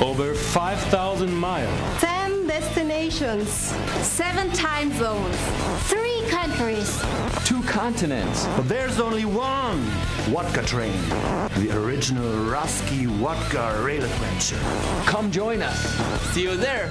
Over 5,000 miles. 10 destinations. Seven time zones. Three countries. Two continents. But there's only one Vodkatrain. The original Rusky Wodka rail adventure. Come join us. See you there.